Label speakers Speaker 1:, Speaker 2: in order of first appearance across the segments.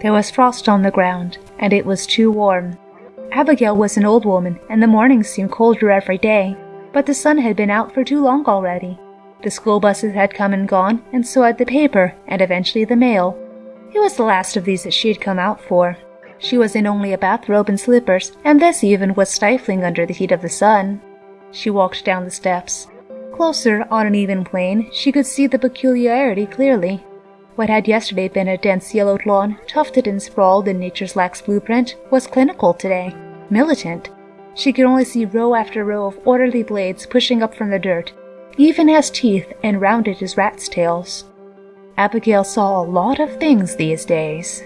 Speaker 1: There was frost on the ground, and it was too warm. Abigail was an old woman, and the mornings seemed colder every day, but the sun had been out for too long already. The school buses had come and gone, and so had the paper, and eventually the mail. It was the last of these that she had come out for. She was in only a bathrobe and slippers, and this even was stifling under the heat of the sun. She walked down the steps. Closer, on an even plane, she could see the peculiarity clearly. What had yesterday been a dense yellowed lawn, tufted and sprawled in nature's lax blueprint, was clinical today, militant. She could only see row after row of orderly blades pushing up from the dirt, even as teeth and rounded as rats' tails. Abigail saw a lot of things these days.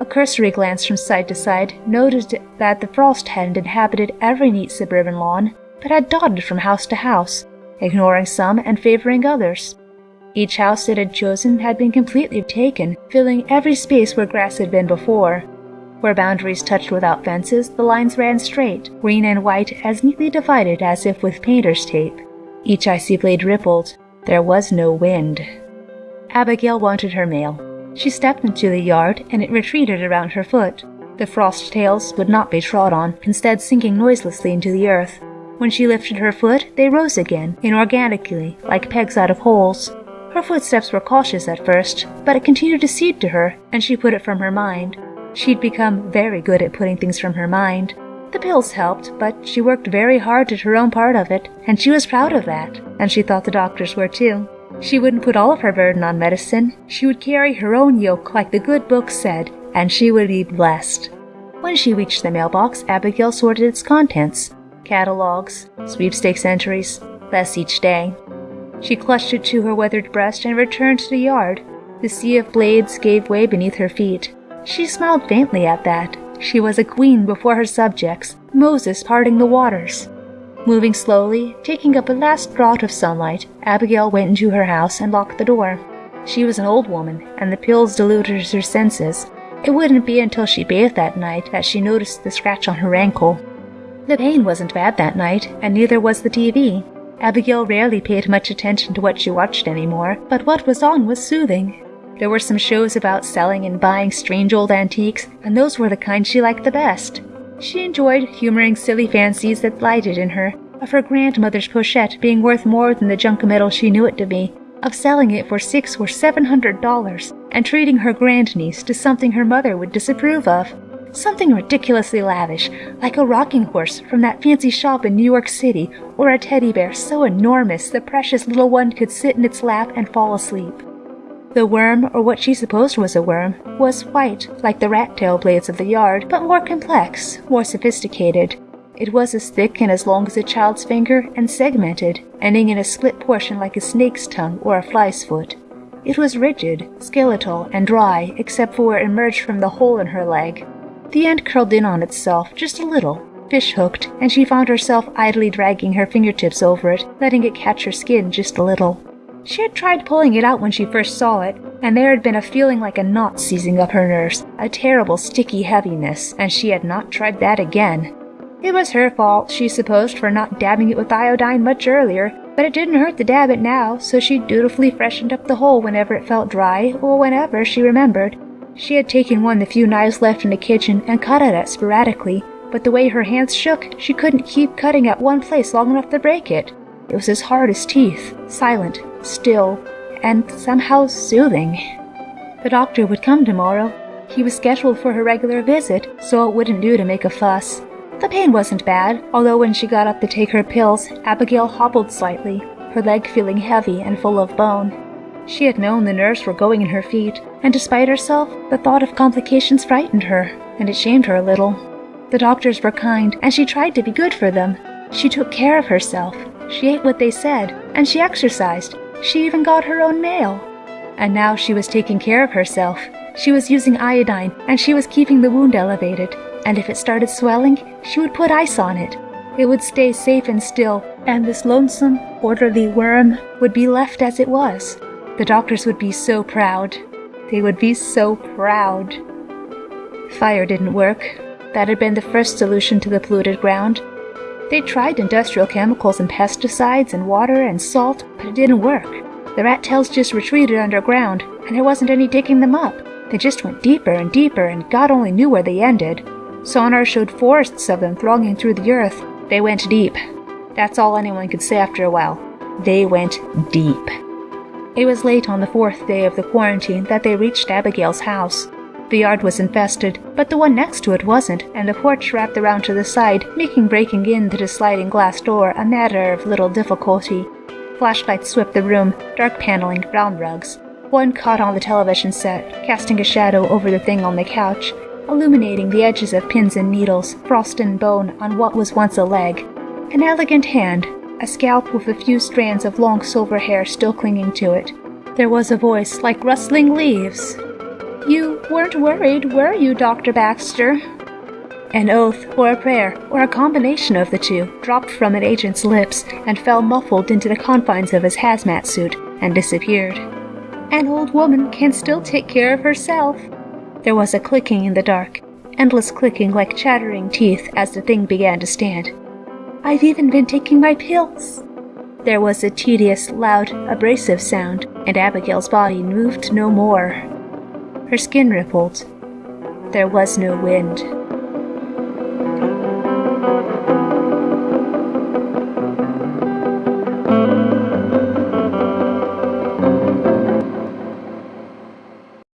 Speaker 1: A cursory glance from side to side noted that the frost hadn't inhabited every neat suburban lawn, but had dotted from house to house, ignoring some and favoring others. Each house it had chosen had been completely taken, filling every space where grass had been before. Where boundaries touched without fences, the lines ran straight, green and white as neatly divided as if with painter's tape. Each icy blade rippled. There was no wind. Abigail wanted her mail. She stepped into the yard, and it retreated around her foot. The frost tails would not be trod on, instead sinking noiselessly into the earth. When she lifted her foot, they rose again, inorganically, like pegs out of holes. Her footsteps were cautious at first, but it continued to seep to her, and she put it from her mind. She'd become very good at putting things from her mind. The pills helped, but she worked very hard at her own part of it, and she was proud of that, and she thought the doctors were too. She wouldn't put all of her burden on medicine. She would carry her own yoke like the good book said, and she would be blessed. When she reached the mailbox, Abigail sorted its contents catalogs, sweepstakes entries, less each day. She clutched it to her weathered breast and returned to the yard. The sea of blades gave way beneath her feet. She smiled faintly at that. She was a queen before her subjects, Moses parting the waters. Moving slowly, taking up a last draught of sunlight, Abigail went into her house and locked the door. She was an old woman, and the pills diluted her senses. It wouldn't be until she bathed that night that she noticed the scratch on her ankle. The pain wasn't bad that night, and neither was the TV. Abigail rarely paid much attention to what she watched anymore, but what was on was soothing. There were some shows about selling and buying strange old antiques, and those were the kind she liked the best. She enjoyed humoring silly fancies that lighted in her, of her grandmother's pochette being worth more than the junk metal she knew it to be, of selling it for six or seven hundred dollars, and treating her grandniece to something her mother would disapprove of. Something ridiculously lavish, like a rocking horse from that fancy shop in New York City, or a teddy bear so enormous the precious little one could sit in its lap and fall asleep. The worm, or what she supposed was a worm, was white, like the rat tail blades of the yard, but more complex, more sophisticated. It was as thick and as long as a child's finger and segmented, ending in a split portion like a snake's tongue or a fly's foot. It was rigid, skeletal, and dry, except for where it emerged from the hole in her leg. The end curled in on itself just a little, fish hooked, and she found herself idly dragging her fingertips over it, letting it catch her skin just a little. She had tried pulling it out when she first saw it, and there had been a feeling like a knot seizing up her nerves, a terrible sticky heaviness, and she had not tried that again. It was her fault, she supposed, for not dabbing it with iodine much earlier, but it didn't hurt to dab it now, so she dutifully freshened up the hole whenever it felt dry, or whenever she remembered. She had taken one of the few knives left in the kitchen and cut at it sporadically, but the way her hands shook, she couldn't keep cutting at one place long enough to break it. It was as hard as teeth, silent, still, and somehow soothing. The doctor would come tomorrow. He was scheduled for her regular visit, so it wouldn't do to make a fuss. The pain wasn't bad, although when she got up to take her pills, Abigail hobbled slightly, her leg feeling heavy and full of bone. She had known the nerves were going in her feet, and despite herself, the thought of complications frightened her, and it shamed her a little. The doctors were kind, and she tried to be good for them. She took care of herself. She ate what they said, and she exercised. She even got her own mail. And now she was taking care of herself. She was using iodine, and she was keeping the wound elevated. And if it started swelling, she would put ice on it. It would stay safe and still, and this lonesome, orderly worm would be left as it was. The doctors would be so proud. They would be so proud. Fire didn't work. That had been the first solution to the polluted ground. They tried industrial chemicals and pesticides and water and salt, but it didn't work. The rat tails just retreated underground, and there wasn't any digging them up. They just went deeper and deeper, and God only knew where they ended. Sonar showed forests of them thronging through the earth. They went deep. That's all anyone could say after a while. They went deep. It was late on the fourth day of the quarantine that they reached Abigail's house. The yard was infested, but the one next to it wasn't, and the porch wrapped around to the side, making breaking into the sliding glass door a matter of little difficulty. Flashlights swept the room, dark paneling, brown rugs. One caught on the television set, casting a shadow over the thing on the couch, illuminating the edges of pins and needles, frost and bone on what was once a leg. An elegant hand, a scalp with a few strands of long silver hair still clinging to it. There was a voice like rustling leaves. You weren't worried, were you, Dr. Baxter? An oath, or a prayer, or a combination of the two, dropped from an agent's lips and fell muffled into the confines of his hazmat suit and disappeared. An old woman can still take care of herself. There was a clicking in the dark, endless clicking like chattering teeth as the thing began to stand. I've even been taking my pills. There was a tedious, loud, abrasive sound, and Abigail's body moved no more. Her skin rippled. There was no wind.